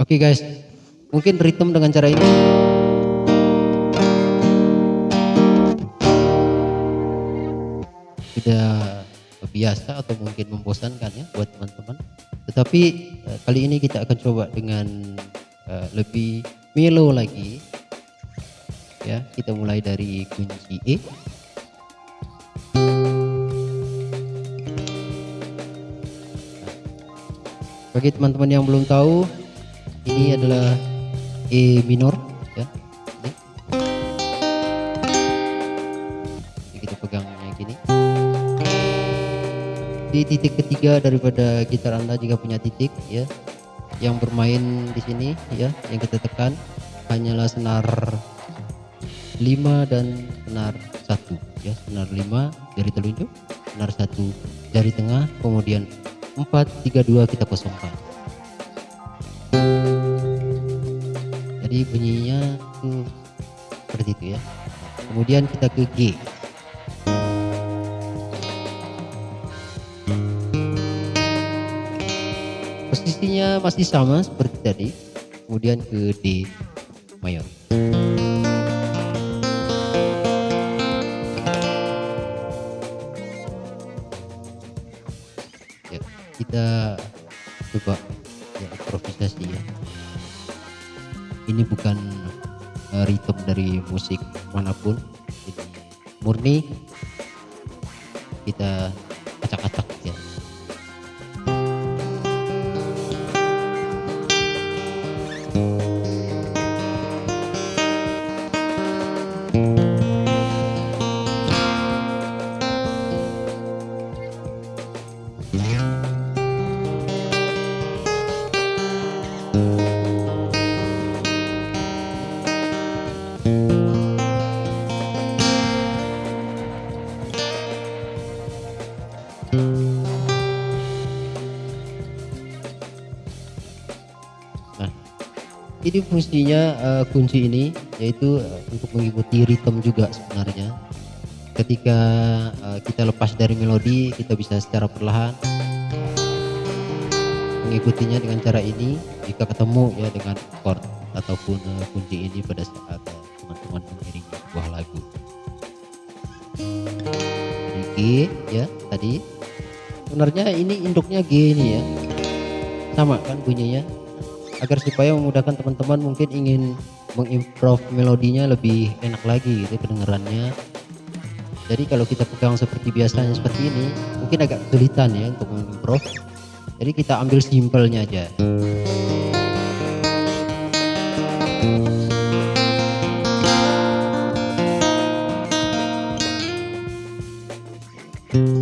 Oke guys, mungkin ritme dengan cara ini. Tidak biasa atau mungkin membosankan ya buat teman-teman. Tetapi uh, kali ini kita akan coba dengan uh, lebih melo lagi. Ya, kita mulai dari kunci E. Bagi teman-teman yang belum tahu, ini adalah E minor ya. Ini. Jadi kita pegangnya gini. Di titik ketiga daripada gitar Anda jika punya titik ya. Yang bermain di sini ya, yang kita tekan hanyalah senar 5 dan senar 1 ya, senar 5 jari telunjuk, senar 1 jari tengah, kemudian 4 3 2 kita kosongkan jadi bunyinya tuh seperti itu ya. Kemudian kita ke G. Posisinya masih sama seperti tadi. Kemudian ke D. Mayor. Kita coba ya improvisasi ya ini bukan uh, ritme dari musik mana pun. Ini murni. Kita acak-acak ya Nah, ini fungsinya uh, kunci ini yaitu uh, untuk mengikuti ritme juga sebenarnya. Ketika uh, kita lepas dari melodi, kita bisa secara perlahan mengikutinya dengan cara ini. Jika ketemu ya dengan chord ataupun uh, kunci ini pada saat teman-teman mengiringi sebuah lagu. G ya tadi. Sebenarnya ini induknya G ini ya. Sama kan bunyinya. Agar supaya memudahkan teman-teman mungkin ingin mengimprove melodinya lebih enak lagi gitu kedengarannya. Jadi kalau kita pegang seperti biasanya seperti ini mungkin agak kesulitan ya untuk mengimprove. Jadi kita ambil simpelnya aja. nah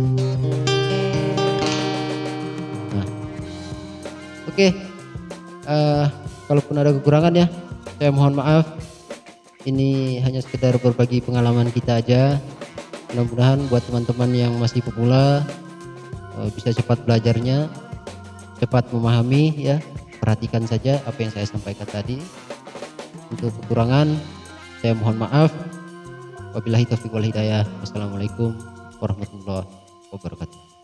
oke. Uh, kalaupun ada kekurangan ya saya mohon maaf. Ini hanya sekedar berbagi pengalaman kita aja. Mudah-mudahan buat teman-teman yang masih pemula uh, bisa cepat belajarnya cepat memahami ya. Perhatikan saja apa yang saya sampaikan tadi. Untuk kekurangan saya mohon maaf. Wabillahi taufiq wal hidayah. Wassalamualaikum warahmatullahi wabarakatuh